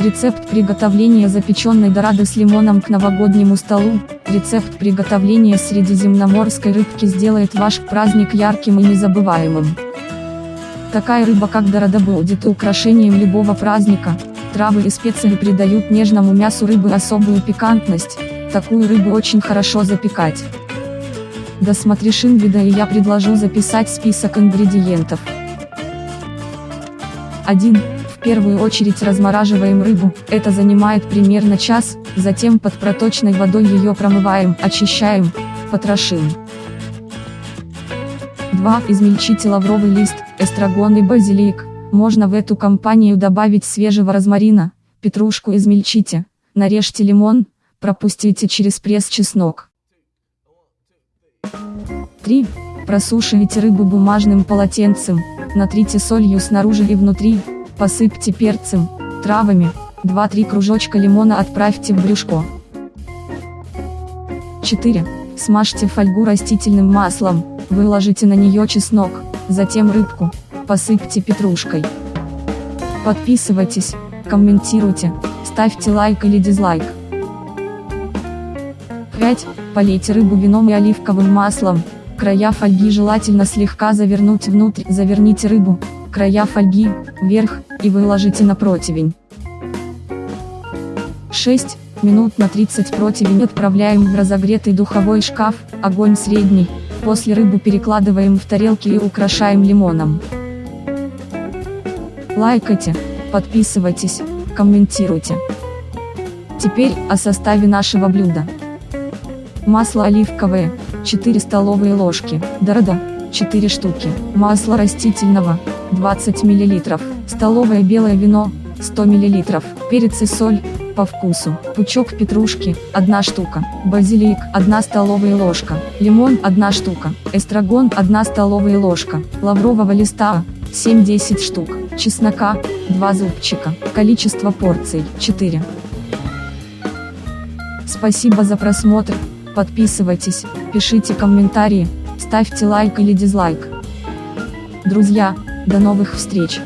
Рецепт приготовления запеченной дорады с лимоном к новогоднему столу. Рецепт приготовления средиземноморской рыбки сделает ваш праздник ярким и незабываемым. Такая рыба как дорада будет украшением любого праздника. Травы и специи придают нежному мясу рыбы особую пикантность. Такую рыбу очень хорошо запекать. Досмотришь инвида и я предложу записать список ингредиентов. 1 первую очередь размораживаем рыбу, это занимает примерно час, затем под проточной водой ее промываем, очищаем, потрошим. 2. Измельчите лавровый лист, эстрагон и базилик. Можно в эту компанию добавить свежего розмарина, петрушку измельчите, нарежьте лимон, пропустите через пресс чеснок. 3. Просушивайте рыбу бумажным полотенцем, натрите солью снаружи и внутри, Посыпьте перцем, травами, 2-3 кружочка лимона отправьте в брюшко. 4. Смажьте фольгу растительным маслом, выложите на нее чеснок, затем рыбку, посыпьте петрушкой. Подписывайтесь, комментируйте, ставьте лайк или дизлайк. 5. Полейте рыбу вином и оливковым маслом, края фольги желательно слегка завернуть внутрь, заверните рыбу, края фольги, вверх, и выложите на противень. 6 минут на 30 противень отправляем в разогретый духовой шкаф, огонь средний, после рыбу перекладываем в тарелки и украшаем лимоном. Лайкайте, подписывайтесь, комментируйте. Теперь о составе нашего блюда. Масло оливковое, 4 столовые ложки, дорода, 4 штуки, масло растительного, 20 мл, столовое белое вино, 100 мл, перец и соль, по вкусу, пучок петрушки, 1 штука, базилик, 1 столовая ложка, лимон, 1 штука, эстрагон, 1 столовая ложка, лаврового листа, 7-10 штук, чеснока, 2 зубчика, количество порций, 4. Спасибо за просмотр, подписывайтесь, пишите комментарии, ставьте лайк или дизлайк. Друзья, до новых встреч!